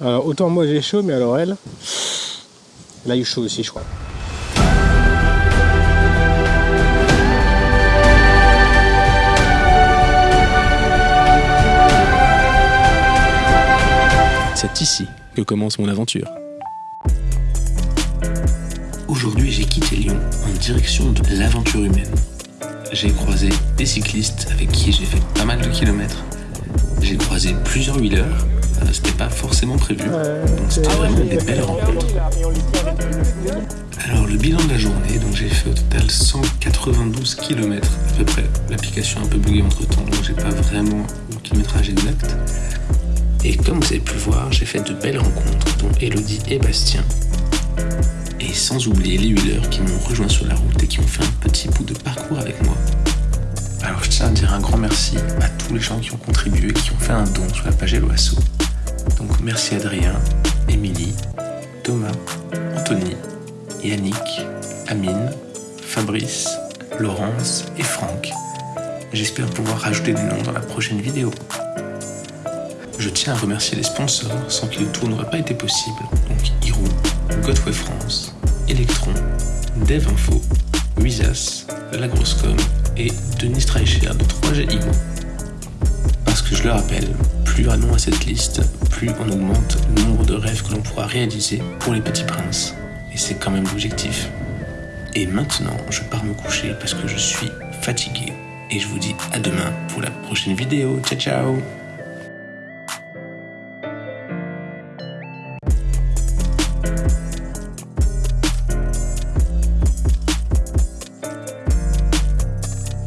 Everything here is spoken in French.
Alors, autant moi j'ai chaud, mais alors elle, elle a eu chaud aussi, je crois. C'est ici que commence mon aventure. Aujourd'hui, j'ai quitté Lyon en direction de l'aventure humaine. J'ai croisé des cyclistes avec qui j'ai fait pas mal de kilomètres. J'ai croisé plusieurs wheelers. Euh, C'était pas forcément prévu, donc c'était vraiment des belles rencontres. Alors le bilan de la journée, donc j'ai fait au total 192 km à peu près. L'application a un peu bugué entre temps, donc j'ai pas vraiment le kilométrage exact. Et comme vous avez pu le voir, j'ai fait de belles rencontres, dont Elodie et Bastien. Et sans oublier les wheelers qui m'ont rejoint sur la route et qui ont fait un petit bout de parcours avec moi. Alors je tiens à dire un grand merci à tous les gens qui ont contribué, qui ont fait un don sur la page Helloasso. Donc merci Adrien, Émilie, Thomas, Anthony, Yannick, Amine, Fabrice, Laurence et Franck. J'espère pouvoir rajouter des noms dans la prochaine vidéo. Je tiens à remercier les sponsors sans qui le tour n'aurait pas été possible, donc Hirou, Godway France, Electron, DevInfo, Wizas, La Grosse Com et Denis Streicher de 3G Imo. Je le rappelle, plus un nom à cette liste, plus on augmente le nombre de rêves que l'on pourra réaliser pour les petits princes. Et c'est quand même l'objectif. Et maintenant, je pars me coucher parce que je suis fatigué. Et je vous dis à demain pour la prochaine vidéo. Ciao ciao